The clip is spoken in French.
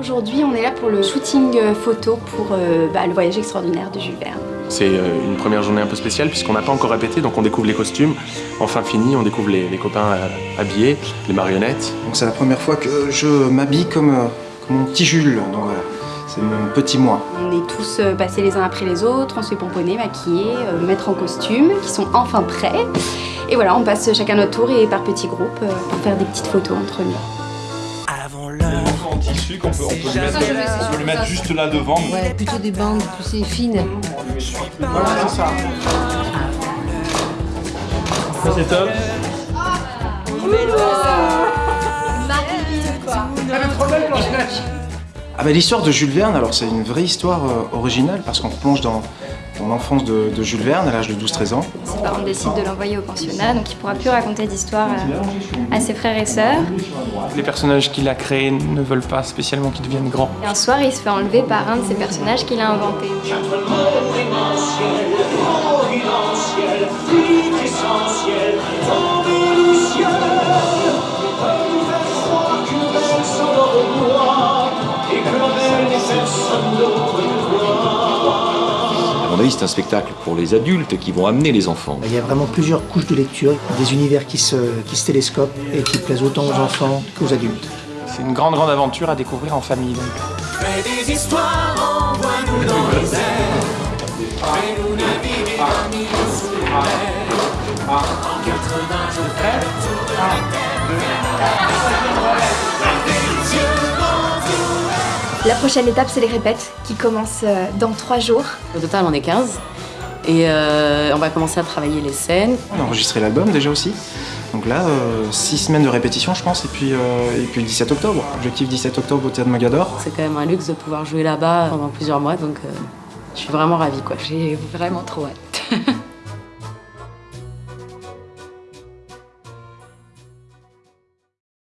Aujourd'hui, on est là pour le shooting euh, photo pour euh, bah, le voyage extraordinaire de Jules Verne. C'est euh, une première journée un peu spéciale puisqu'on n'a pas encore répété, donc on découvre les costumes. Enfin fini, on découvre les, les copains habillés, les marionnettes. Donc c'est la première fois que je m'habille comme, comme, mon petit Jules. Donc voilà, c'est mon petit moi. On est tous passés les uns après les autres, on se fait pomponner, maquiller, mettre en costume, qui sont enfin prêts. Et voilà, on passe chacun notre tour et par petits groupes pour faire des petites photos entre nous tissu qu'on peut, on peut, le mettre, on peut le mettre juste là devant. Ouais, plutôt des bandes, tu sais, fines. Voilà, c'est ça. Ça c'est top. Elle est trop belle, Blanche-Neige ah bah, L'histoire de Jules Verne, alors c'est une vraie histoire euh, originale parce qu'on plonge dans, l'enfance de, Jules Verne à l'âge de 12-13 ans. Ses parents décident de l'envoyer au pensionnat, donc il pourra plus raconter d'histoire à, ses frères et sœurs. Les personnages qu'il a créés ne veulent pas spécialement qu'ils deviennent grands. Et un soir, il se fait enlever par un de ces personnages qu'il a inventé. C'est un spectacle pour les adultes qui vont amener les enfants. Il y a vraiment plusieurs couches de lecture, des univers qui se, qui se télescopent et qui plaisent autant aux enfants qu'aux adultes. C'est une grande, grande aventure à découvrir en famille. La prochaine étape, c'est les répètes qui commencent euh, dans trois jours. Au total, on est 15 et euh, on va commencer à travailler les scènes. On a enregistré l'album déjà aussi. Donc là, euh, six semaines de répétition, je pense, et puis, et puis le 17 octobre. Objectif 17 octobre au Théâtre Magador. C'est quand même un luxe de pouvoir jouer là-bas pendant plusieurs mois, donc je suis vraiment ravie. quoi. J'ai vraiment trop hâte.